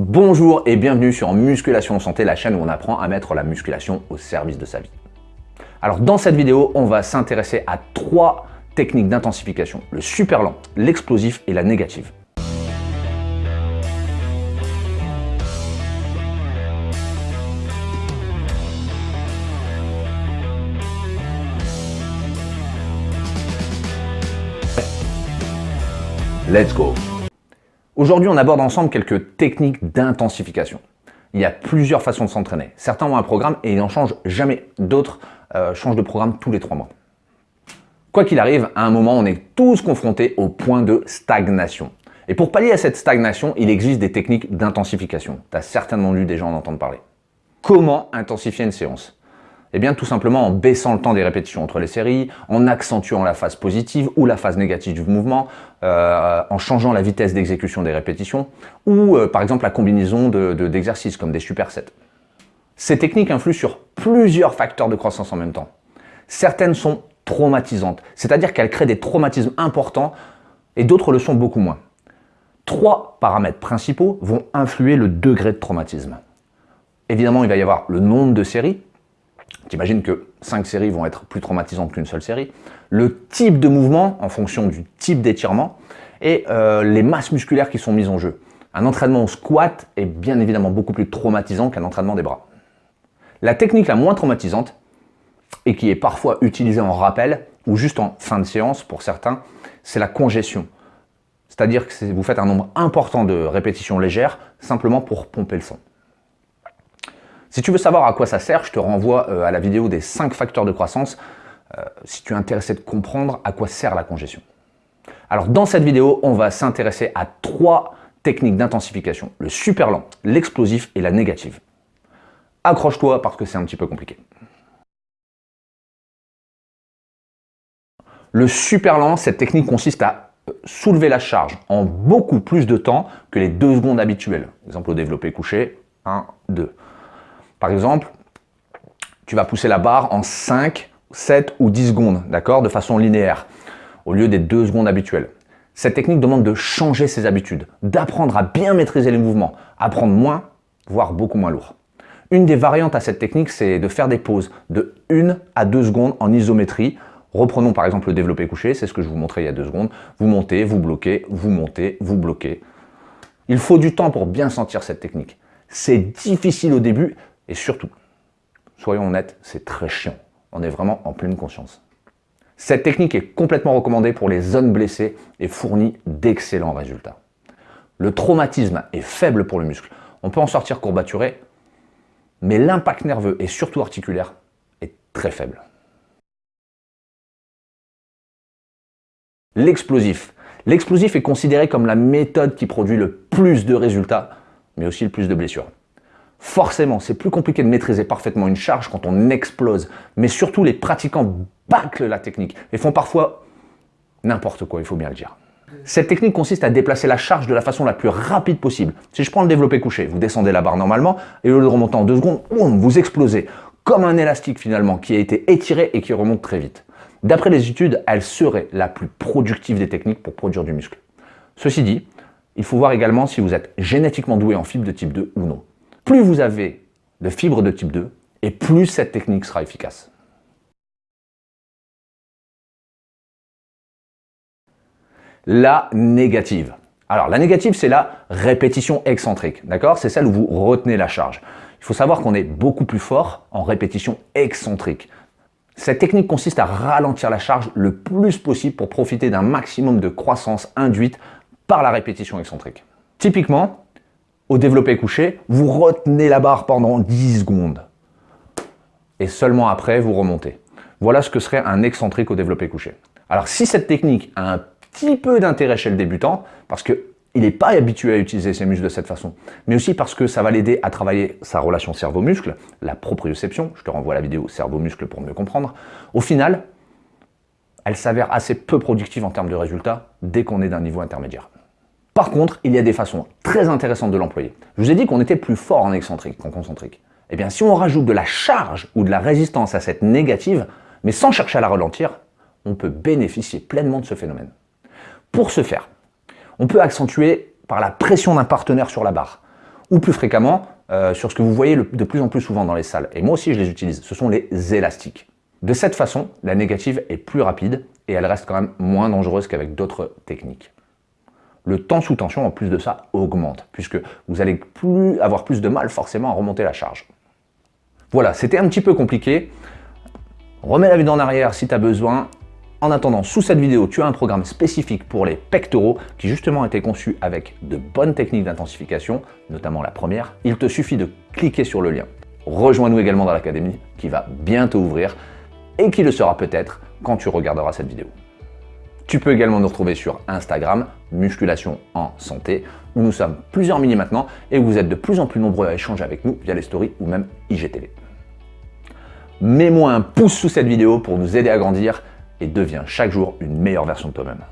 Bonjour et bienvenue sur Musculation Santé, la chaîne où on apprend à mettre la musculation au service de sa vie. Alors dans cette vidéo, on va s'intéresser à trois techniques d'intensification, le super lent, l'explosif et la négative. Let's go Aujourd'hui, on aborde ensemble quelques techniques d'intensification. Il y a plusieurs façons de s'entraîner. Certains ont un programme et ils n'en changent jamais. D'autres euh, changent de programme tous les trois mois. Quoi qu'il arrive, à un moment, on est tous confrontés au point de stagnation. Et pour pallier à cette stagnation, il existe des techniques d'intensification. Tu as certainement lu des gens en entendre parler. Comment intensifier une séance? Eh bien, tout simplement en baissant le temps des répétitions entre les séries, en accentuant la phase positive ou la phase négative du mouvement, euh, en changeant la vitesse d'exécution des répétitions, ou euh, par exemple la combinaison d'exercices de, comme des supersets. Ces techniques influent sur plusieurs facteurs de croissance en même temps. Certaines sont traumatisantes, c'est-à-dire qu'elles créent des traumatismes importants et d'autres le sont beaucoup moins. Trois paramètres principaux vont influer le degré de traumatisme. Évidemment, il va y avoir le nombre de séries, J'imagine que 5 séries vont être plus traumatisantes qu'une seule série. Le type de mouvement en fonction du type d'étirement et euh, les masses musculaires qui sont mises en jeu. Un entraînement au squat est bien évidemment beaucoup plus traumatisant qu'un entraînement des bras. La technique la moins traumatisante et qui est parfois utilisée en rappel ou juste en fin de séance pour certains, c'est la congestion. C'est-à-dire que vous faites un nombre important de répétitions légères simplement pour pomper le sang. Si tu veux savoir à quoi ça sert, je te renvoie euh, à la vidéo des 5 facteurs de croissance euh, si tu es intéressé de comprendre à quoi sert la congestion. Alors dans cette vidéo, on va s'intéresser à trois techniques d'intensification, le super lent, l'explosif et la négative. Accroche-toi parce que c'est un petit peu compliqué. Le super lent, cette technique consiste à euh, soulever la charge en beaucoup plus de temps que les 2 secondes habituelles. Exemple au développé couché, 1, 2. Par exemple, tu vas pousser la barre en 5, 7 ou 10 secondes, d'accord, de façon linéaire, au lieu des 2 secondes habituelles. Cette technique demande de changer ses habitudes, d'apprendre à bien maîtriser les mouvements, à prendre moins, voire beaucoup moins lourd. Une des variantes à cette technique, c'est de faire des pauses de 1 à 2 secondes en isométrie. Reprenons par exemple le développé couché, c'est ce que je vous montrais il y a 2 secondes. Vous montez, vous bloquez, vous montez, vous bloquez. Il faut du temps pour bien sentir cette technique. C'est difficile au début, et surtout, soyons honnêtes, c'est très chiant. On est vraiment en pleine conscience. Cette technique est complètement recommandée pour les zones blessées et fournit d'excellents résultats. Le traumatisme est faible pour le muscle. On peut en sortir courbaturé, mais l'impact nerveux et surtout articulaire est très faible. L'explosif. L'explosif est considéré comme la méthode qui produit le plus de résultats, mais aussi le plus de blessures. Forcément, c'est plus compliqué de maîtriser parfaitement une charge quand on explose, mais surtout les pratiquants bâclent la technique et font parfois n'importe quoi, il faut bien le dire. Cette technique consiste à déplacer la charge de la façon la plus rapide possible. Si je prends le développé couché, vous descendez la barre normalement et au lieu de en deux secondes, vous explosez comme un élastique finalement qui a été étiré et qui remonte très vite. D'après les études, elle serait la plus productive des techniques pour produire du muscle. Ceci dit, il faut voir également si vous êtes génétiquement doué en fibre de type 2 ou non. Plus vous avez de fibres de type 2, et plus cette technique sera efficace. La négative. Alors, la négative, c'est la répétition excentrique, d'accord? C'est celle où vous retenez la charge. Il faut savoir qu'on est beaucoup plus fort en répétition excentrique. Cette technique consiste à ralentir la charge le plus possible pour profiter d'un maximum de croissance induite par la répétition excentrique. Typiquement, au développé couché, vous retenez la barre pendant 10 secondes. Et seulement après, vous remontez. Voilà ce que serait un excentrique au développé couché. Alors si cette technique a un petit peu d'intérêt chez le débutant, parce qu'il n'est pas habitué à utiliser ses muscles de cette façon, mais aussi parce que ça va l'aider à travailler sa relation cerveau-muscle, la proprioception, je te renvoie à la vidéo cerveau-muscle pour mieux comprendre, au final, elle s'avère assez peu productive en termes de résultats dès qu'on est d'un niveau intermédiaire. Par contre, il y a des façons très intéressantes de l'employer. Je vous ai dit qu'on était plus fort en excentrique qu'en concentrique. Eh bien, si on rajoute de la charge ou de la résistance à cette négative, mais sans chercher à la ralentir, on peut bénéficier pleinement de ce phénomène. Pour ce faire, on peut accentuer par la pression d'un partenaire sur la barre, ou plus fréquemment euh, sur ce que vous voyez de plus en plus souvent dans les salles. Et moi aussi, je les utilise. Ce sont les élastiques. De cette façon, la négative est plus rapide et elle reste quand même moins dangereuse qu'avec d'autres techniques. Le temps sous tension, en plus de ça, augmente, puisque vous allez plus avoir plus de mal forcément à remonter la charge. Voilà, c'était un petit peu compliqué. Remets la vue en arrière si tu as besoin. En attendant, sous cette vidéo, tu as un programme spécifique pour les pectoraux qui justement a été conçu avec de bonnes techniques d'intensification, notamment la première. Il te suffit de cliquer sur le lien. Rejoins-nous également dans l'académie qui va bientôt ouvrir et qui le sera peut-être quand tu regarderas cette vidéo. Tu peux également nous retrouver sur Instagram, Musculation en Santé, où nous sommes plusieurs milliers maintenant et où vous êtes de plus en plus nombreux à échanger avec nous via les stories ou même IGTV. Mets-moi un pouce sous cette vidéo pour nous aider à grandir et deviens chaque jour une meilleure version de toi-même.